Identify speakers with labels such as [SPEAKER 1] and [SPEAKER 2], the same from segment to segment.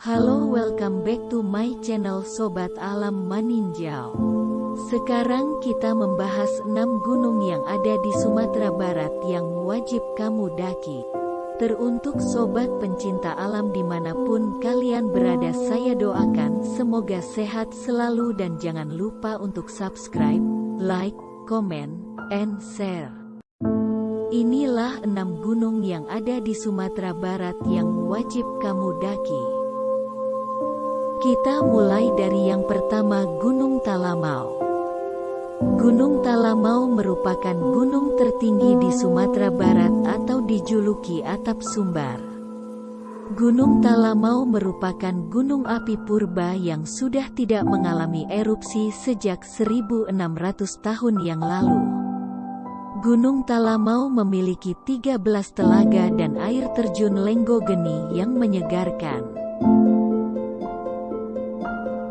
[SPEAKER 1] Halo welcome back to my channel Sobat Alam Maninjau. Sekarang kita membahas 6 gunung yang ada di Sumatera Barat yang wajib kamu daki. Teruntuk sobat pencinta alam di mana pun kalian berada saya doakan semoga sehat selalu dan jangan lupa untuk subscribe, like, comment, and share. Inilah enam gunung yang ada di Sumatera Barat yang wajib kamu daki. Kita mulai dari yang pertama Gunung Talamau. Gunung Talamau merupakan gunung tertinggi di Sumatera Barat atau dijuluki atap sumbar. Gunung Talamau merupakan gunung api purba yang sudah tidak mengalami erupsi sejak 1600 tahun yang lalu. Gunung Talamau memiliki 13 telaga dan air terjun Lenggogeni yang menyegarkan.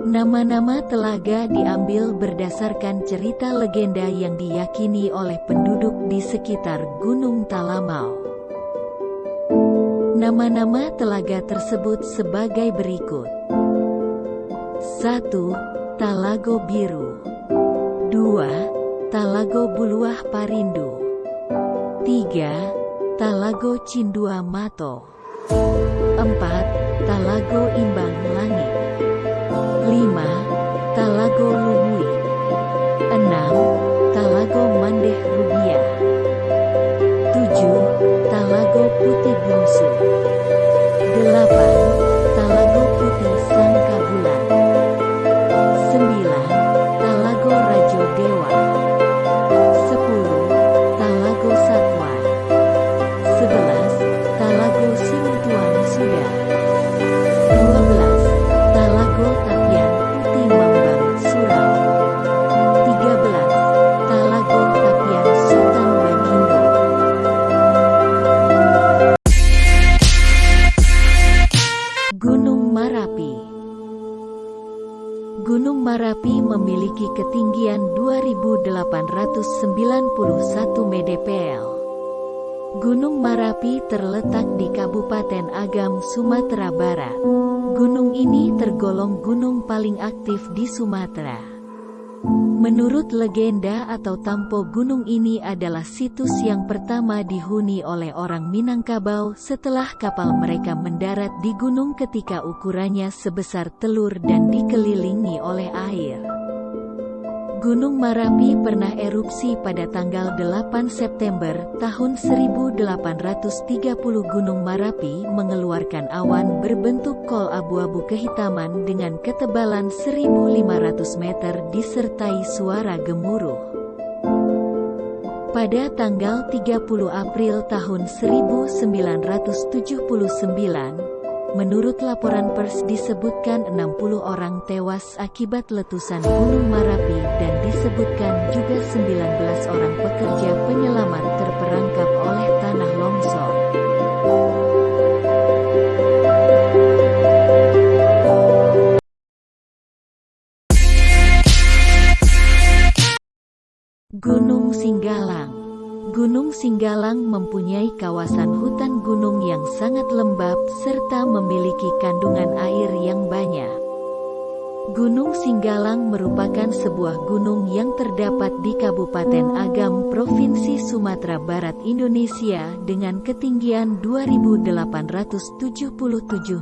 [SPEAKER 1] Nama-nama telaga diambil berdasarkan cerita legenda yang diyakini oleh penduduk di sekitar Gunung Talamau. Nama-nama telaga tersebut sebagai berikut. 1. Talago Biru 2. Talago Buluah Parindu 3. Talago Cindua Mato 4. Talago Imbang Talago Lumui 6. Talago Mandeh Rubiah 7. Talago Putih Bungsu 8. Marapi Gunung Marapi memiliki ketinggian 2891 mdpl. Gunung Marapi terletak di Kabupaten Agam, Sumatera Barat. Gunung ini tergolong gunung paling aktif di Sumatera. Menurut legenda atau tampo gunung ini adalah situs yang pertama dihuni oleh orang Minangkabau setelah kapal mereka mendarat di gunung ketika ukurannya sebesar telur dan dikelilingi oleh air. Gunung Marapi pernah erupsi pada tanggal 8 September tahun 1830 Gunung Marapi mengeluarkan awan berbentuk kol abu-abu kehitaman dengan ketebalan 1500 meter disertai suara gemuruh. Pada tanggal 30 April tahun 1979, Menurut laporan pers disebutkan 60 orang tewas akibat letusan Gunung Marapi dan disebutkan juga 19 orang pekerja Gunung Singgalang mempunyai kawasan hutan gunung yang sangat lembab serta memiliki kandungan air yang banyak. Gunung Singgalang merupakan sebuah gunung yang terdapat di Kabupaten Agam, Provinsi Sumatera Barat, Indonesia dengan ketinggian 2877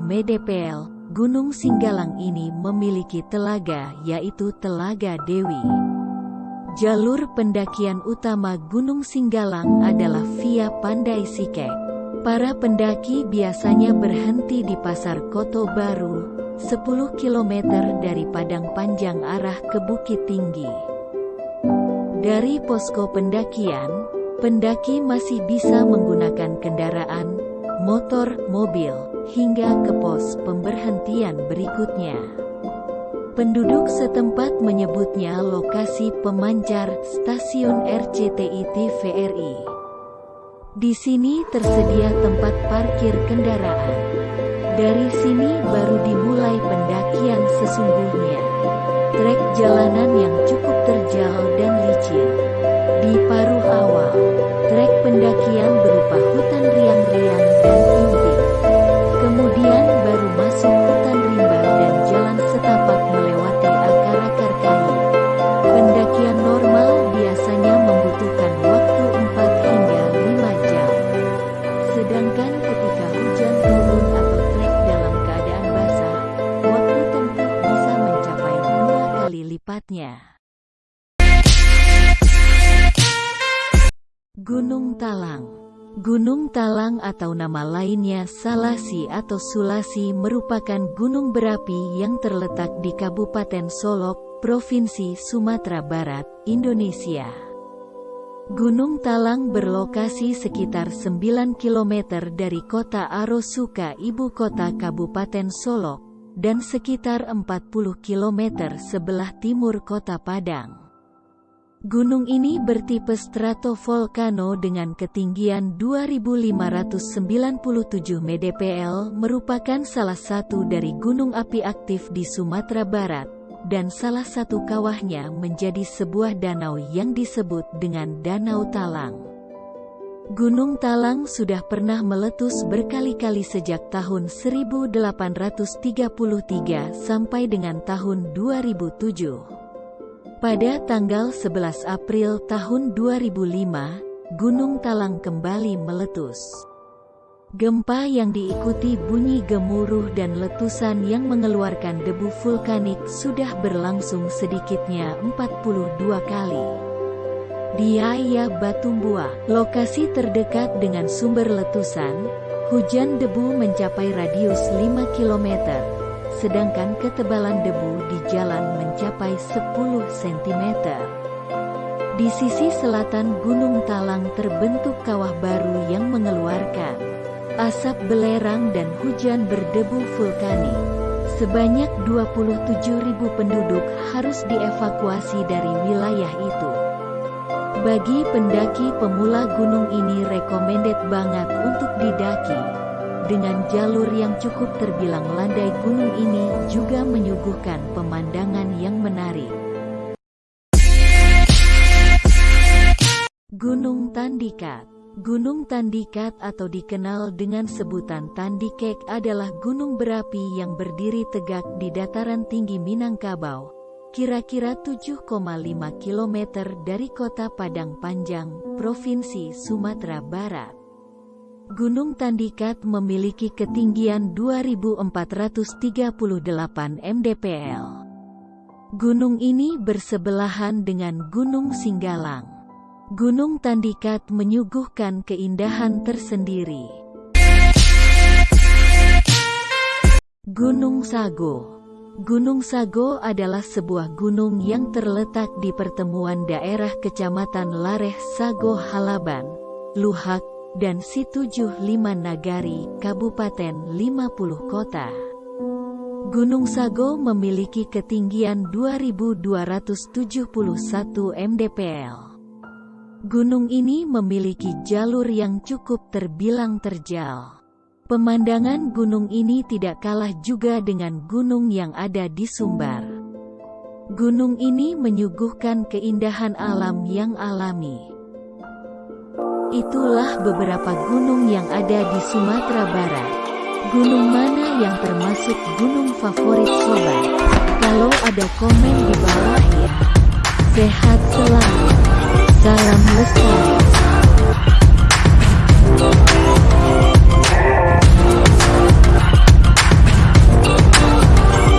[SPEAKER 1] mdpl. Gunung Singgalang ini memiliki telaga yaitu Telaga Dewi. Jalur pendakian utama Gunung Singgalang adalah via Pandai Sike. Para pendaki biasanya berhenti di Pasar Koto Baru, 10 km dari Padang Panjang arah ke Bukit Tinggi. Dari posko pendakian, pendaki masih bisa menggunakan kendaraan, motor, mobil, hingga ke pos pemberhentian berikutnya. Penduduk setempat menyebutnya lokasi pemancar stasiun RCTI TVRI. Di sini tersedia tempat parkir kendaraan. Dari sini baru dimulai pendakian sesungguhnya. Trek jalanan yang Gunung Talang Gunung Talang atau nama lainnya Salasi atau Sulasi merupakan gunung berapi yang terletak di Kabupaten Solok, Provinsi Sumatera Barat, Indonesia. Gunung Talang berlokasi sekitar 9 km dari kota Arosuka ibu kota Kabupaten Solok, dan sekitar 40 km sebelah timur kota Padang. Gunung ini bertipe stratovolcano dengan ketinggian 2597 mdpl merupakan salah satu dari gunung api aktif di Sumatera Barat, dan salah satu kawahnya menjadi sebuah danau yang disebut dengan Danau Talang. Gunung Talang sudah pernah meletus berkali-kali sejak tahun 1833 sampai dengan tahun 2007. Pada tanggal 11 April tahun 2005, Gunung Talang kembali meletus. Gempa yang diikuti bunyi gemuruh dan letusan yang mengeluarkan debu vulkanik sudah berlangsung sedikitnya 42 kali. Di Aya Batumbua, lokasi terdekat dengan sumber letusan, hujan debu mencapai radius 5 km, sedangkan ketebalan debu di jalan mencapai 10 cm. Di sisi selatan Gunung Talang terbentuk kawah baru yang mengeluarkan asap belerang dan hujan berdebu vulkanik. Sebanyak 27.000 penduduk harus dievakuasi dari wilayah itu. Bagi pendaki pemula gunung ini recommended banget untuk didaki. Dengan jalur yang cukup terbilang landai gunung ini juga menyuguhkan pemandangan yang menarik. Gunung Tandikat Gunung Tandikat atau dikenal dengan sebutan Tandikek adalah gunung berapi yang berdiri tegak di dataran tinggi Minangkabau, kira-kira 7,5 km dari kota Padang Panjang, Provinsi Sumatera Barat. Gunung Tandikat memiliki ketinggian 2438 mdpl. Gunung ini bersebelahan dengan Gunung Singgalang. Gunung Tandikat menyuguhkan keindahan tersendiri. Gunung Sago Gunung Sago adalah sebuah gunung yang terletak di pertemuan daerah Kecamatan Lareh Sago Halaban, Luhak, dan Situjuh Lima Nagari, Kabupaten 50 Kota. Gunung Sago memiliki ketinggian 2271 mdpl. Gunung ini memiliki jalur yang cukup terbilang terjal. Pemandangan gunung ini tidak kalah juga dengan gunung yang ada di Sumbar. Gunung ini menyuguhkan keindahan alam yang alami. Itulah beberapa gunung yang ada di Sumatera Barat. Gunung mana yang termasuk gunung favorit sobat? Kalau ada komen di bawah ya. Sehat selalu. Salam lestari.